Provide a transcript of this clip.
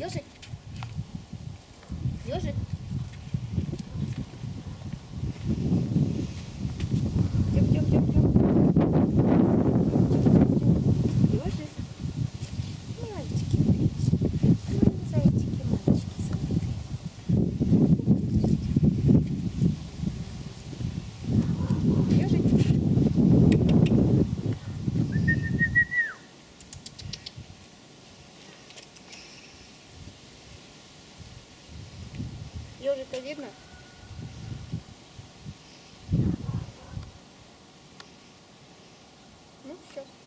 Ежик. Ежик. Тёп, Ежика видно? Ну, все.